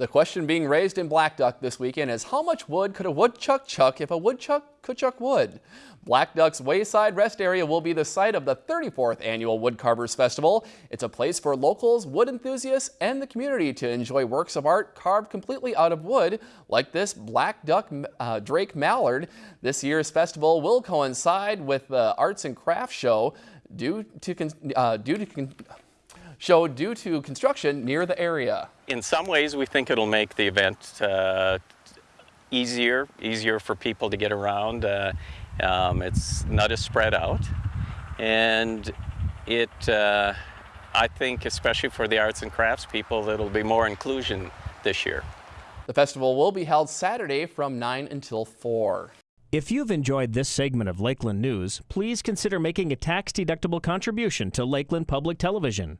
The question being raised in Black Duck this weekend is how much wood could a woodchuck chuck if a woodchuck could chuck wood? Black Duck's Wayside Rest Area will be the site of the 34th annual Woodcarvers Festival. It's a place for locals, wood enthusiasts, and the community to enjoy works of art carved completely out of wood, like this Black Duck uh, Drake Mallard. This year's festival will coincide with the Arts and Crafts Show due to, uh, due to show due to construction near the area. In some ways, we think it'll make the event uh, easier, easier for people to get around. Uh, um, it's not as spread out. And it, uh, I think, especially for the arts and crafts people, it'll be more inclusion this year. The festival will be held Saturday from 9 until 4. If you've enjoyed this segment of Lakeland News, please consider making a tax-deductible contribution to Lakeland Public Television.